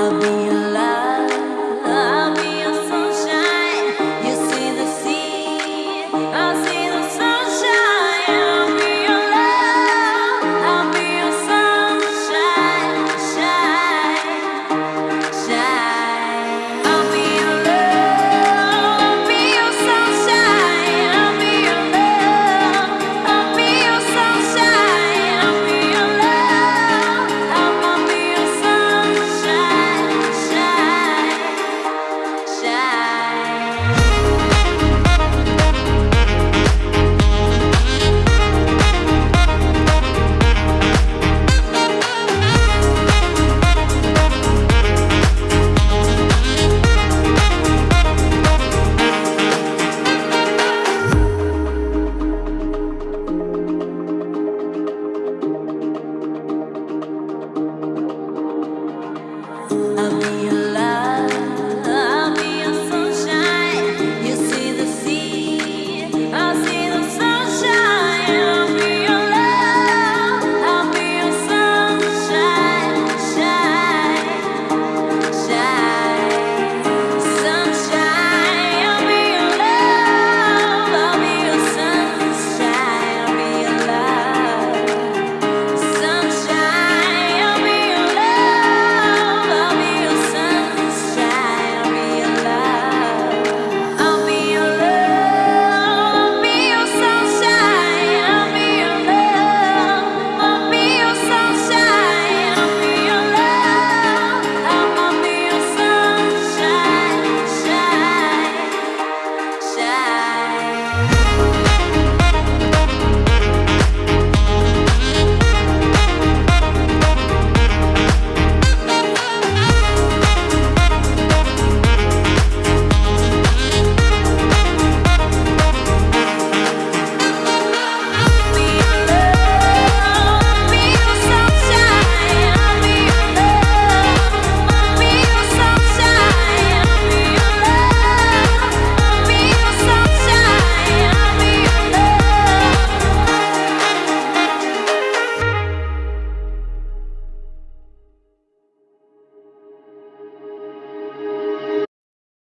I'll be your